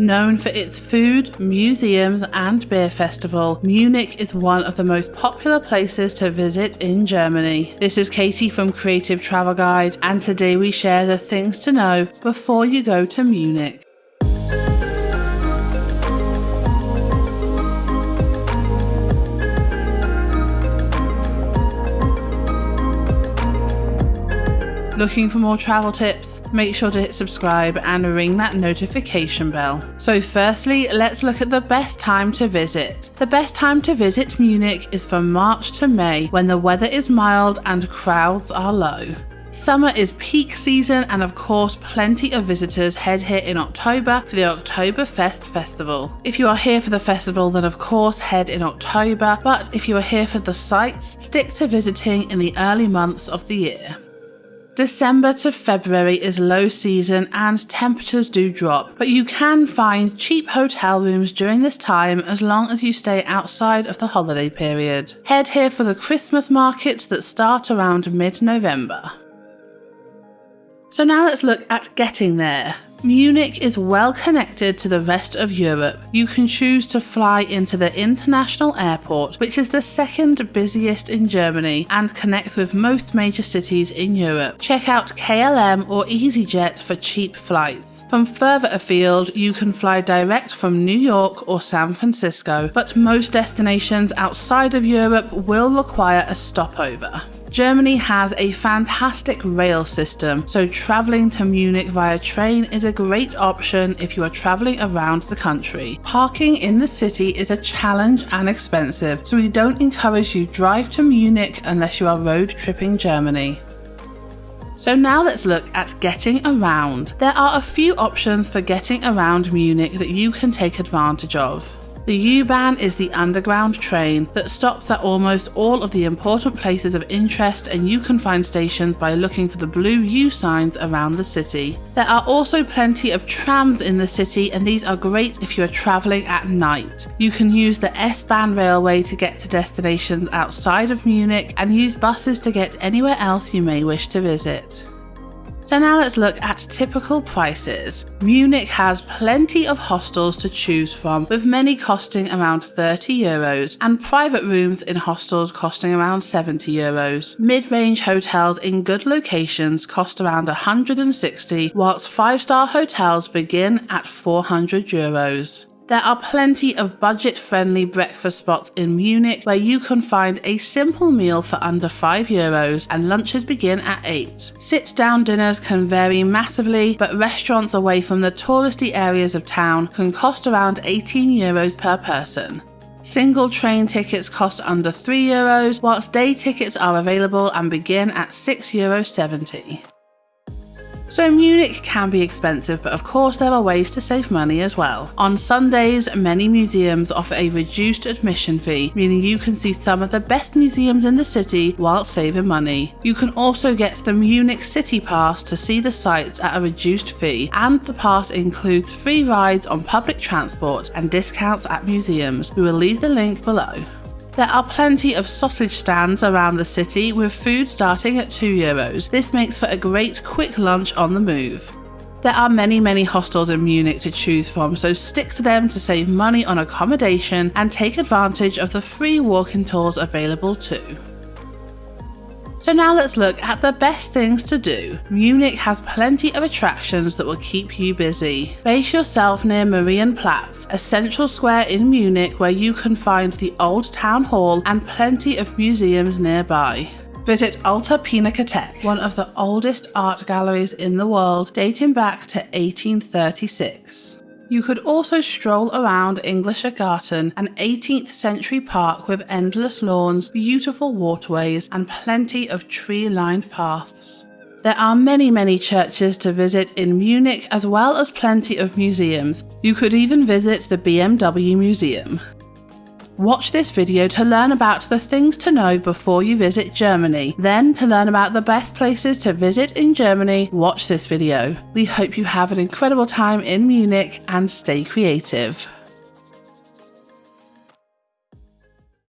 Known for its food, museums, and beer festival, Munich is one of the most popular places to visit in Germany. This is Katie from Creative Travel Guide, and today we share the things to know before you go to Munich. Looking for more travel tips? Make sure to hit subscribe and ring that notification bell. So firstly, let's look at the best time to visit. The best time to visit Munich is from March to May when the weather is mild and crowds are low. Summer is peak season and of course plenty of visitors head here in October for the Oktoberfest festival. If you are here for the festival then of course head in October, but if you are here for the sights, stick to visiting in the early months of the year. December to February is low season and temperatures do drop, but you can find cheap hotel rooms during this time as long as you stay outside of the holiday period. Head here for the Christmas markets that start around mid-November. So now let's look at getting there. Munich is well connected to the rest of Europe. You can choose to fly into the international airport, which is the second busiest in Germany and connects with most major cities in Europe. Check out KLM or EasyJet for cheap flights. From further afield, you can fly direct from New York or San Francisco, but most destinations outside of Europe will require a stopover. Germany has a fantastic rail system, so travelling to Munich via train is a great option if you are travelling around the country. Parking in the city is a challenge and expensive, so we don't encourage you drive to Munich unless you are road tripping Germany. So now let's look at getting around. There are a few options for getting around Munich that you can take advantage of. The U-Bahn is the underground train that stops at almost all of the important places of interest and you can find stations by looking for the blue U signs around the city. There are also plenty of trams in the city and these are great if you are travelling at night. You can use the S-Bahn railway to get to destinations outside of Munich and use buses to get anywhere else you may wish to visit. So now let's look at typical prices. Munich has plenty of hostels to choose from, with many costing around 30 euros and private rooms in hostels costing around 70 euros. Mid-range hotels in good locations cost around 160, whilst 5-star hotels begin at 400 euros. There are plenty of budget friendly breakfast spots in Munich where you can find a simple meal for under 5 euros and lunches begin at 8. Sit down dinners can vary massively, but restaurants away from the touristy areas of town can cost around 18 euros per person. Single train tickets cost under 3 euros, whilst day tickets are available and begin at 6 euros 70. So Munich can be expensive, but of course there are ways to save money as well. On Sundays, many museums offer a reduced admission fee, meaning you can see some of the best museums in the city while saving money. You can also get the Munich City Pass to see the sights at a reduced fee, and the pass includes free rides on public transport and discounts at museums. We will leave the link below. There are plenty of sausage stands around the city with food starting at 2 euros. This makes for a great quick lunch on the move. There are many, many hostels in Munich to choose from, so stick to them to save money on accommodation and take advantage of the free walking tours available too. So now let's look at the best things to do. Munich has plenty of attractions that will keep you busy. Base yourself near Marienplatz, a central square in Munich where you can find the old town hall and plenty of museums nearby. Visit Alte Pinakothek, one of the oldest art galleries in the world, dating back to 1836. You could also stroll around Englischer Garten, an 18th century park with endless lawns, beautiful waterways, and plenty of tree lined paths. There are many, many churches to visit in Munich as well as plenty of museums. You could even visit the BMW Museum. Watch this video to learn about the things to know before you visit Germany. Then, to learn about the best places to visit in Germany, watch this video. We hope you have an incredible time in Munich and stay creative.